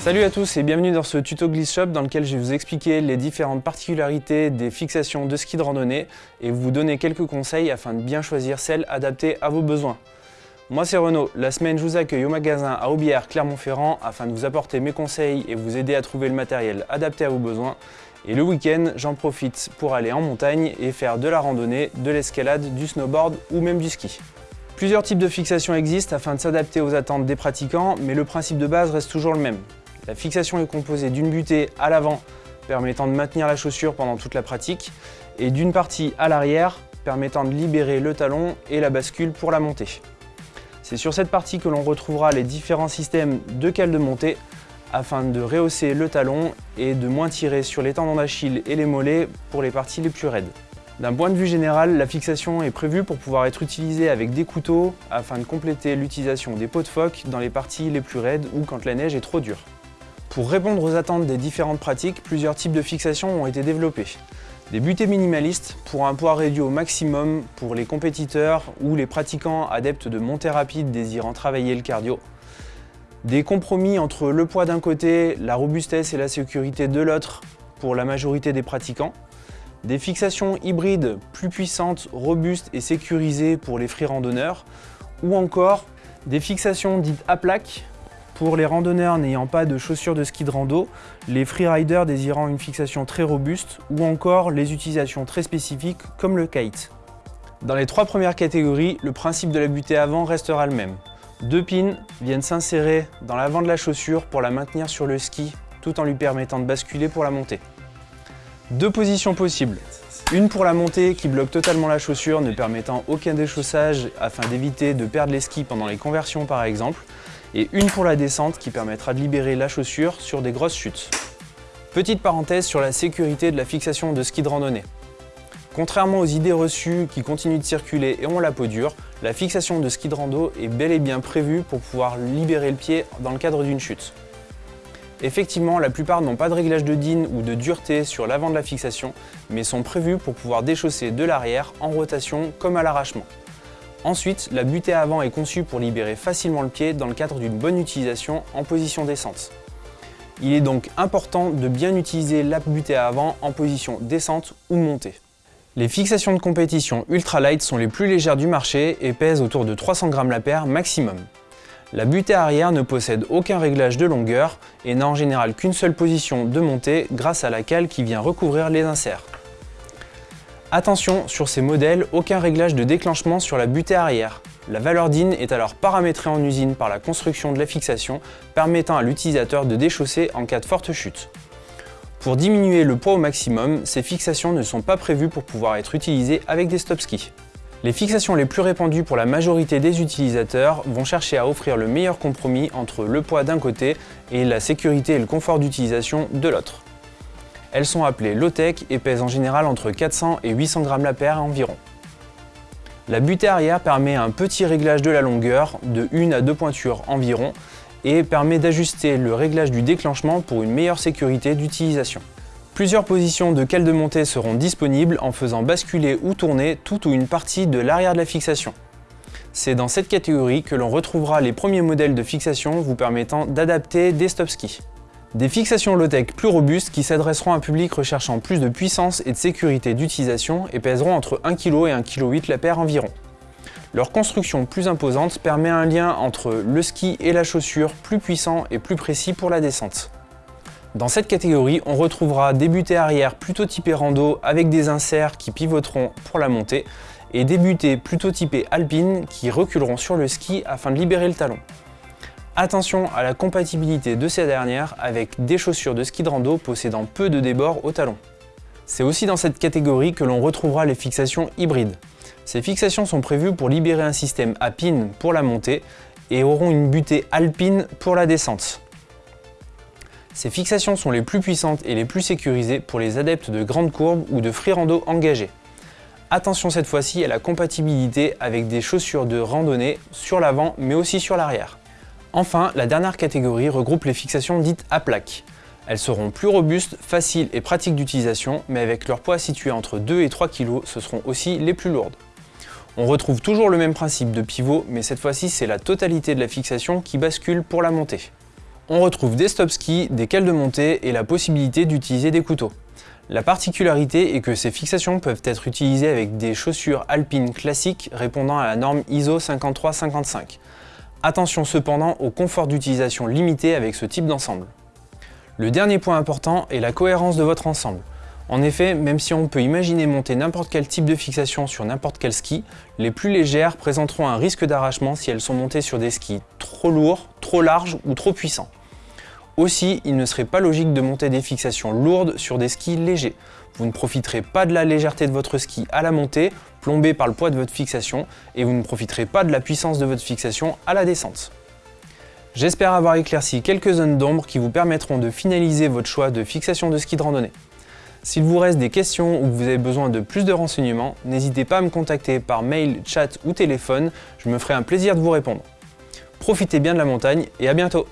Salut à tous et bienvenue dans ce tuto Glisse Shop dans lequel je vais vous expliquer les différentes particularités des fixations de ski de randonnée et vous donner quelques conseils afin de bien choisir celles adaptées à vos besoins. Moi c'est Renaud, la semaine je vous accueille au magasin à Aubière, Clermont-Ferrand afin de vous apporter mes conseils et vous aider à trouver le matériel adapté à vos besoins. Et le week-end, j'en profite pour aller en montagne et faire de la randonnée, de l'escalade, du snowboard ou même du ski. Plusieurs types de fixations existent afin de s'adapter aux attentes des pratiquants, mais le principe de base reste toujours le même. La fixation est composée d'une butée à l'avant permettant de maintenir la chaussure pendant toute la pratique et d'une partie à l'arrière permettant de libérer le talon et la bascule pour la montée. C'est sur cette partie que l'on retrouvera les différents systèmes de cale de montée afin de rehausser le talon et de moins tirer sur les tendons d'Achille et les mollets pour les parties les plus raides. D'un point de vue général, la fixation est prévue pour pouvoir être utilisée avec des couteaux afin de compléter l'utilisation des pots de phoque dans les parties les plus raides ou quand la neige est trop dure. Pour répondre aux attentes des différentes pratiques, plusieurs types de fixations ont été développés. Des butées minimalistes pour un poids réduit au maximum pour les compétiteurs ou les pratiquants adeptes de montée rapide désirant travailler le cardio. Des compromis entre le poids d'un côté, la robustesse et la sécurité de l'autre pour la majorité des pratiquants. Des fixations hybrides plus puissantes, robustes et sécurisées pour les free randonneurs. Ou encore des fixations dites à plaque pour les randonneurs n'ayant pas de chaussures de ski de rando, les freeriders désirant une fixation très robuste ou encore les utilisations très spécifiques comme le kite. Dans les trois premières catégories, le principe de la butée avant restera le même. Deux pins viennent s'insérer dans l'avant de la chaussure pour la maintenir sur le ski tout en lui permettant de basculer pour la montée. Deux positions possibles. Une pour la montée qui bloque totalement la chaussure ne permettant aucun déchaussage afin d'éviter de perdre les skis pendant les conversions par exemple et une pour la descente qui permettra de libérer la chaussure sur des grosses chutes. Petite parenthèse sur la sécurité de la fixation de ski de randonnée. Contrairement aux idées reçues qui continuent de circuler et ont la peau dure, la fixation de ski de rando est bel et bien prévue pour pouvoir libérer le pied dans le cadre d'une chute. Effectivement, la plupart n'ont pas de réglage de DIN ou de dureté sur l'avant de la fixation, mais sont prévus pour pouvoir déchausser de l'arrière en rotation comme à l'arrachement. Ensuite, la butée avant est conçue pour libérer facilement le pied dans le cadre d'une bonne utilisation en position descente. Il est donc important de bien utiliser la butée avant en position descente ou montée. Les fixations de compétition ultralight sont les plus légères du marché et pèsent autour de 300 grammes la paire maximum. La butée arrière ne possède aucun réglage de longueur et n'a en général qu'une seule position de montée grâce à la cale qui vient recouvrir les inserts. Attention, sur ces modèles, aucun réglage de déclenchement sur la butée arrière. La valeur DIN est alors paramétrée en usine par la construction de la fixation, permettant à l'utilisateur de déchausser en cas de forte chute. Pour diminuer le poids au maximum, ces fixations ne sont pas prévues pour pouvoir être utilisées avec des stop skis. Les fixations les plus répandues pour la majorité des utilisateurs vont chercher à offrir le meilleur compromis entre le poids d'un côté et la sécurité et le confort d'utilisation de l'autre. Elles sont appelées low-tech et pèsent en général entre 400 et 800 grammes la paire environ. La butée arrière permet un petit réglage de la longueur, de 1 à 2 pointures environ, et permet d'ajuster le réglage du déclenchement pour une meilleure sécurité d'utilisation. Plusieurs positions de cale de montée seront disponibles en faisant basculer ou tourner toute ou une partie de l'arrière de la fixation. C'est dans cette catégorie que l'on retrouvera les premiers modèles de fixation vous permettant d'adapter des stop skis. Des fixations low-tech plus robustes qui s'adresseront à un public recherchant plus de puissance et de sécurité d'utilisation et pèseront entre 1 kg et 1,8 kg la paire environ. Leur construction plus imposante permet un lien entre le ski et la chaussure plus puissant et plus précis pour la descente. Dans cette catégorie, on retrouvera des butées arrière plutôt typées rando avec des inserts qui pivoteront pour la montée et des butées plutôt typées alpines qui reculeront sur le ski afin de libérer le talon. Attention à la compatibilité de ces dernières avec des chaussures de ski de rando possédant peu de débord au talon. C'est aussi dans cette catégorie que l'on retrouvera les fixations hybrides. Ces fixations sont prévues pour libérer un système à pin pour la montée et auront une butée alpine pour la descente. Ces fixations sont les plus puissantes et les plus sécurisées pour les adeptes de grandes courbes ou de free rando engagés. Attention cette fois-ci à la compatibilité avec des chaussures de randonnée sur l'avant mais aussi sur l'arrière. Enfin, la dernière catégorie regroupe les fixations dites à plaque. Elles seront plus robustes, faciles et pratiques d'utilisation, mais avec leur poids situé entre 2 et 3 kg, ce seront aussi les plus lourdes. On retrouve toujours le même principe de pivot, mais cette fois-ci c'est la totalité de la fixation qui bascule pour la montée. On retrouve des stop skis, des cales de montée et la possibilité d'utiliser des couteaux. La particularité est que ces fixations peuvent être utilisées avec des chaussures alpines classiques répondant à la norme ISO 5355. Attention cependant au confort d'utilisation limité avec ce type d'ensemble. Le dernier point important est la cohérence de votre ensemble. En effet, même si on peut imaginer monter n'importe quel type de fixation sur n'importe quel ski, les plus légères présenteront un risque d'arrachement si elles sont montées sur des skis trop lourds, trop larges ou trop puissants. Aussi, il ne serait pas logique de monter des fixations lourdes sur des skis légers. Vous ne profiterez pas de la légèreté de votre ski à la montée, plombé par le poids de votre fixation, et vous ne profiterez pas de la puissance de votre fixation à la descente. J'espère avoir éclairci quelques zones d'ombre qui vous permettront de finaliser votre choix de fixation de ski de randonnée. S'il vous reste des questions ou que vous avez besoin de plus de renseignements, n'hésitez pas à me contacter par mail, chat ou téléphone, je me ferai un plaisir de vous répondre. Profitez bien de la montagne et à bientôt